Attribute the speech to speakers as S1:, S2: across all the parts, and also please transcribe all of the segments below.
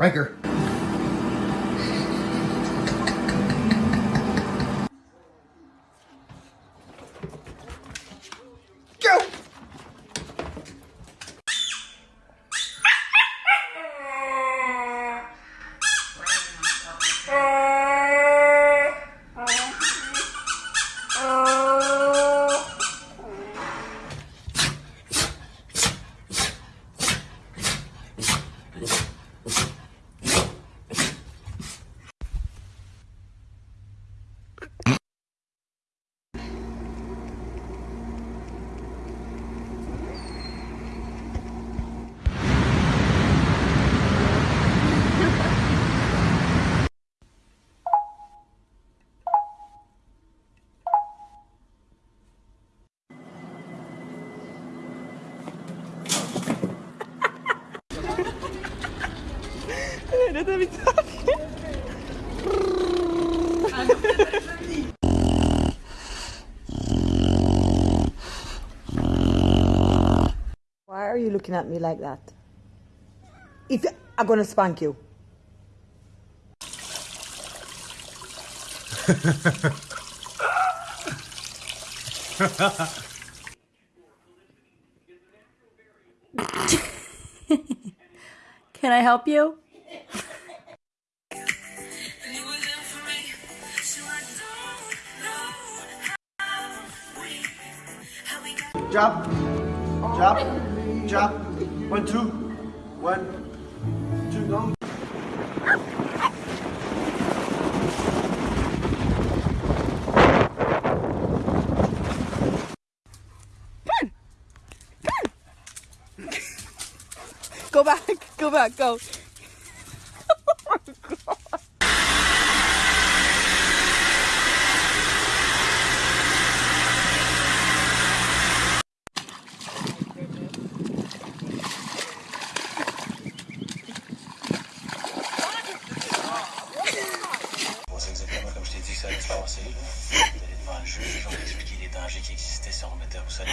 S1: Riker.
S2: Why are you looking at me like that? If I'm gonna spank you.
S3: Can I help you?
S1: Drop. Drop. Drop. One, two. One, two, go.
S3: Go back, go back, go.
S4: qui existait se remettait à vous saluer.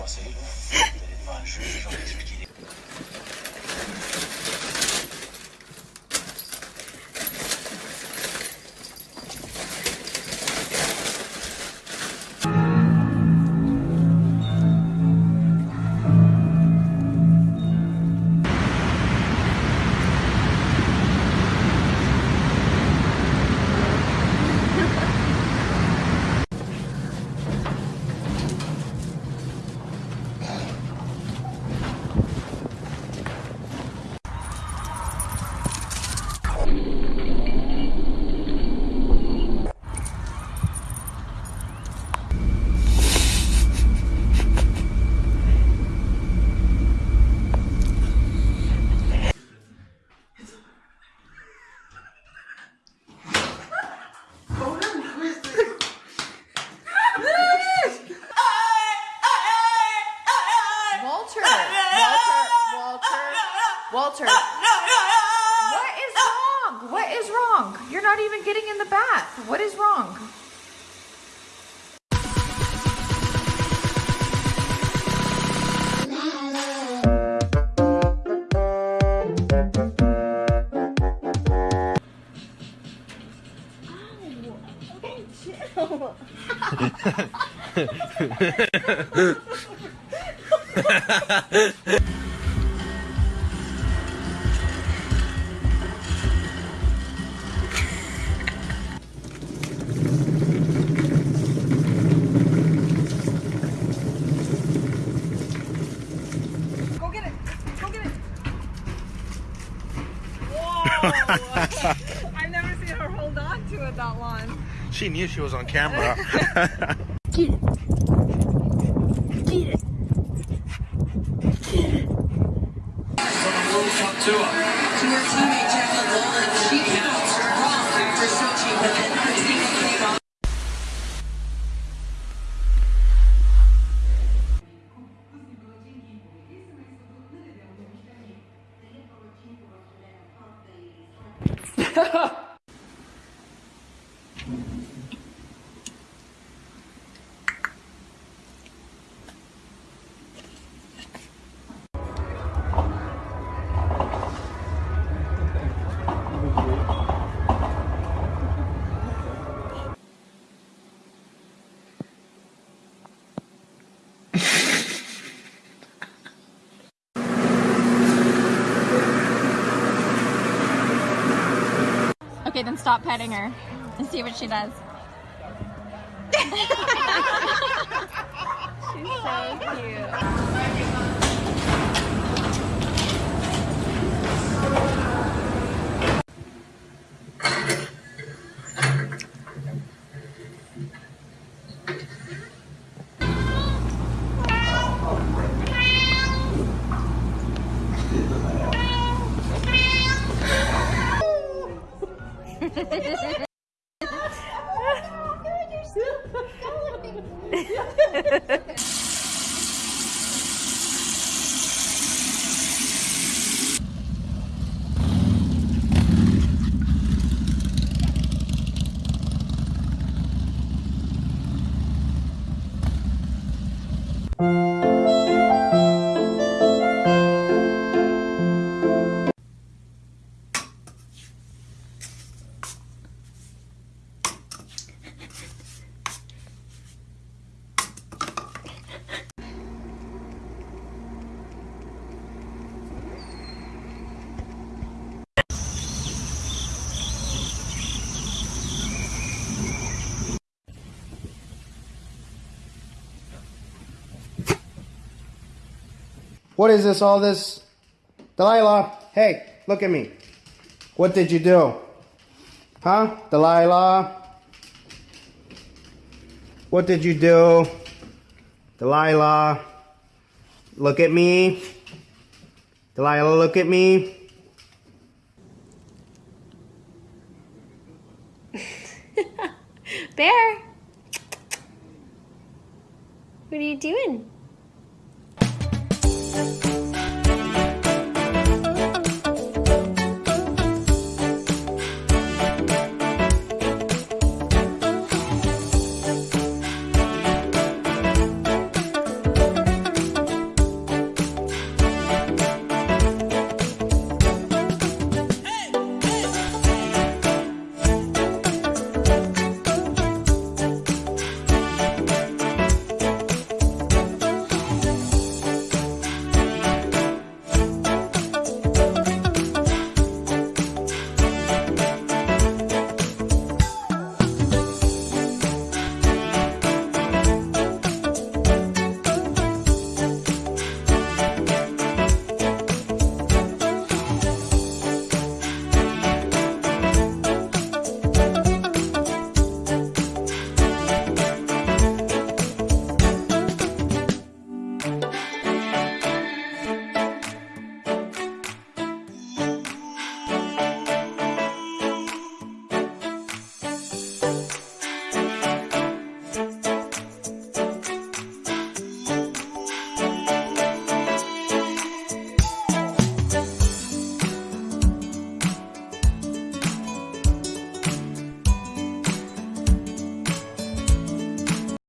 S4: procès. Vous allez devant un juge,
S5: wrong?
S6: Oh, chill. I've never seen her hold on to it that long.
S1: She knew she was on camera.
S7: Okay, then stop petting her and see what she does. She's so cute.
S1: oh, God, What is this, all this? Delilah, hey, look at me. What did you do? Huh? Delilah? What did you do? Delilah, look at me. Delilah, look at me.
S7: Bear! What are you doing? Música